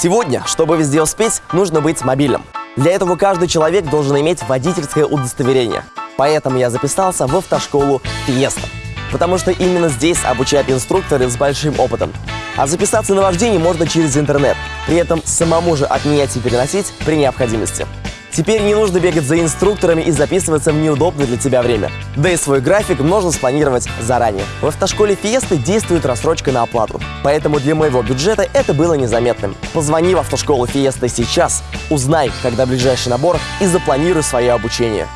Сегодня, чтобы везде успеть, нужно быть мобильным. Для этого каждый человек должен иметь водительское удостоверение. Поэтому я записался в автошколу Фиеста. Потому что именно здесь обучают инструкторы с большим опытом. А записаться на вождение можно через интернет. При этом самому же отменять и переносить при необходимости. Теперь не нужно бегать за инструкторами и записываться в неудобное для тебя время. Да и свой график можно спланировать заранее. В автошколе Фиесты действует рассрочка на оплату. Поэтому для моего бюджета это было незаметным. Позвони в автошколу Фиеста сейчас, узнай, когда ближайший набор и запланируй свое обучение.